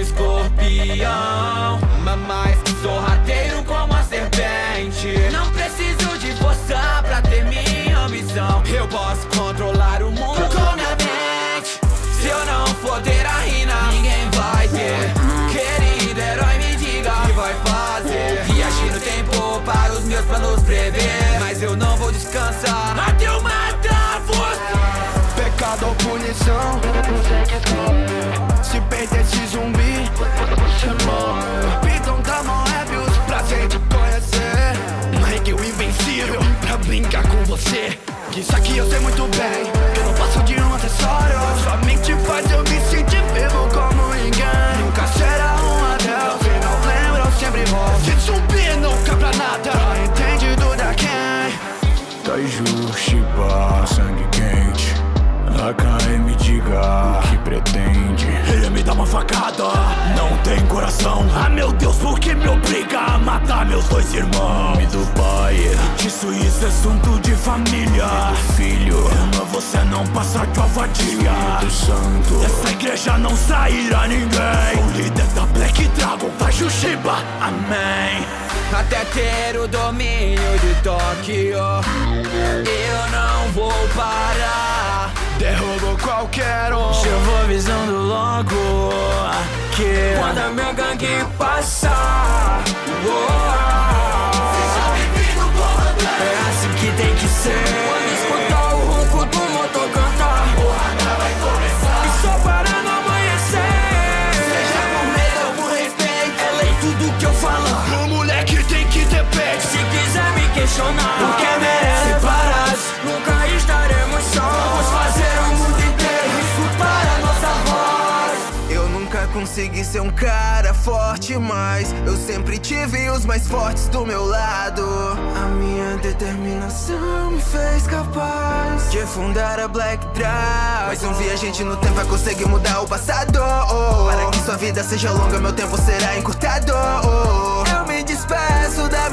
escorpião. Mas sou rateiro como a serpente. Não preciso de força pra ter minha ambição. Eu posso controlar o mundo com minha mente. Se eu não for ter a rina, ninguém vai ter. Querido herói, me diga o que vai fazer. Viagem no tempo para os meus planos prever. Mas eu não vou descansar. Até eu matar você. Pecado ou punição isso aqui eu sei muito bem Que eu não passo de um acessório. Sua mente faz eu me sentir vivo como ninguém. Nunca será um adeus Se não lembra eu sempre volto Esse zumbi nunca pra nada Tá entendido da quem? Taiju, Shiba, sangue quente. Me diga o que pretende. Ele me dá uma facada. Não tem coração. Ah meu Deus, por que me obriga a matar meus dois irmãos? Nome do Isso isso é assunto de família. Filho. Ama você não passa de vadia do santo. Dessa igreja não sairá ninguém. Sou líder da Black Dragon, vai Jushiba, amém. Até ter o domínio de Tóquio. Eu não vou parar. Derrubo qualquer um. Eu vou avisando logo Que quando a minha gangue passar oh, questionar Porque merece Separados Nunca estaremos só Vamos fazer o mundo inteiro Escutar a nossa voz Eu nunca consegui ser um cara forte, mas eu sempre tive os mais fortes do meu lado. A minha determinação me fez capaz de fundar a Black Dragon. Mas um viajante no tempo vai conseguir mudar o passado. Para que sua vida seja longa, meu tempo será encurtado. Eu me despeço da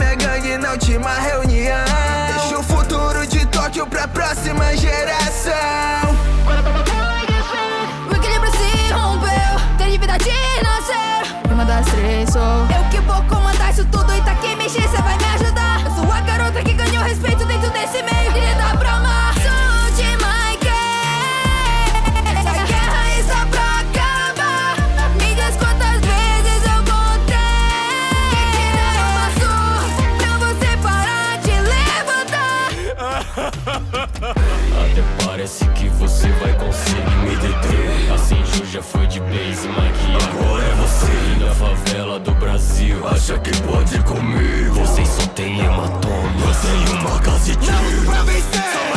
reunião. Deixo o futuro de Tóquio pra próxima parece que você vai conseguir me deter. Assim Ju já foi de base, Mike Agora é você. E na favela do Brasil Acha que pode comigo? Vocês só tem hematoma. Eu tenho uma casa de tiro pra vencer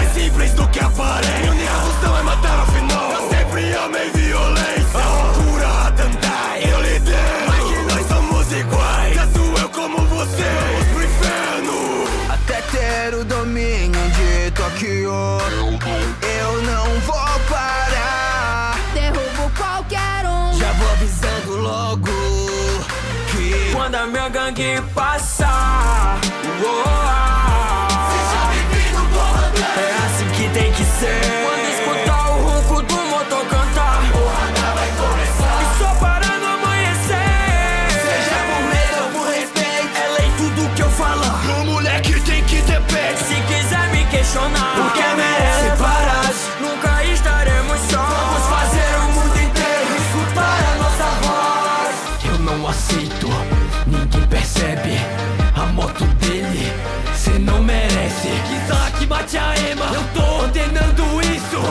Minha gangue passar. Oh, É assim que tem que ser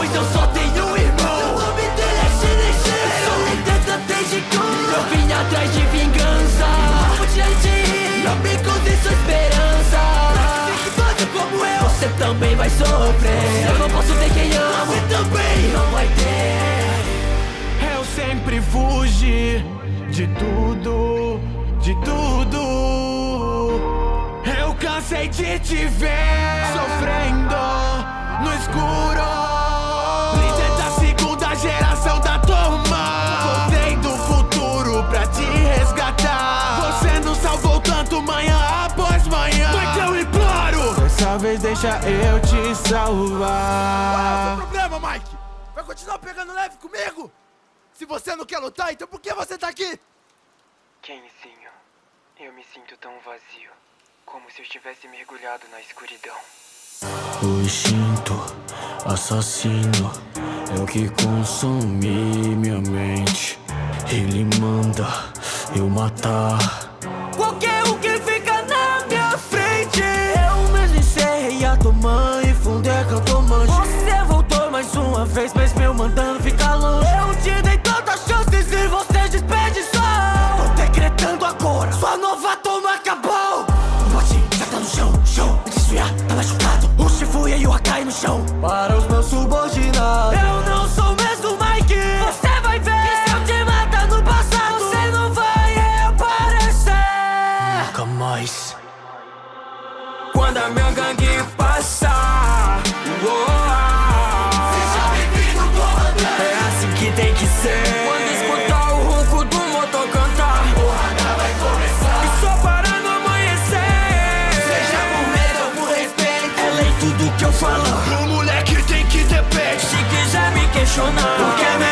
pois eu só tenho um irmão. O nome dele é Shinichi. Eu sou líder estratégico. Eu vim atrás de vingança. Te agir. Não me conte sua esperança. Fique como eu. Você também vai sofrer. Eu não posso ter quem ama. Você também não vai ter. Eu sempre fugi de tudo, de tudo. Eu cansei de te ver sofrendo no escuro. Tanto manhã após manhã. Mas eu imploro. Dessa vez deixa eu te salvar. Qual é o problema, Mike? Vai continuar pegando leve comigo? Se você não quer lutar, então por que você tá aqui? Kenzinho, eu me sinto tão vazio, como se eu estivesse mergulhado na escuridão. O instinto assassino é o que consome minha mente. Ele manda eu matar. Questionar, porque merece.